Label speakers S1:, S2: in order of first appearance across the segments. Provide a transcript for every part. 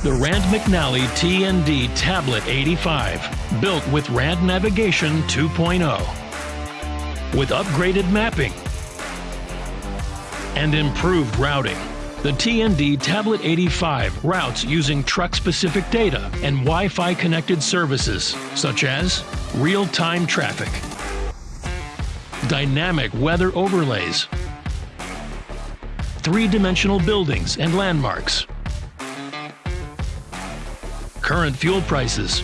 S1: McNally TND Tablet 85, built with Rand Navigation 2.0. With upgraded mapping and improved routing, the TND Tablet 85 routes using truck-specific data and Wi-Fi connected services, such as real-time traffic, dynamic weather overlays, three-dimensional buildings and landmarks, current fuel prices,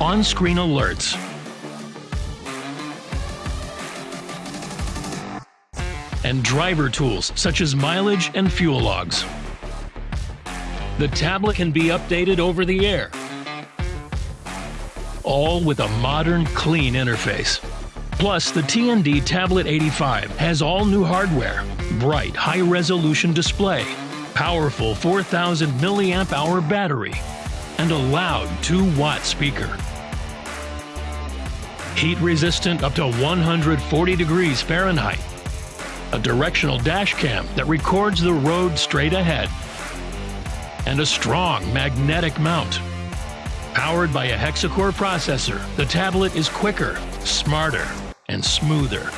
S1: on-screen alerts, and driver tools such as mileage and fuel logs. The tablet can be updated over the air, all with a modern, clean interface. Plus, the TND Tablet 85 has all new hardware, bright, high resolution display, powerful 4000 milliamp hour battery, and a loud 2 watt speaker. Heat resistant up to 140 degrees Fahrenheit. A directional dash cam that records the road straight ahead. And a strong magnetic mount. Powered by a hexa-core processor, the tablet is quicker, smarter, and smoother.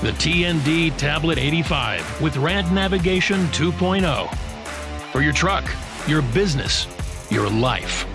S1: The TND Tablet 85 with Rand Navigation 2.0. For your truck, your business, your life.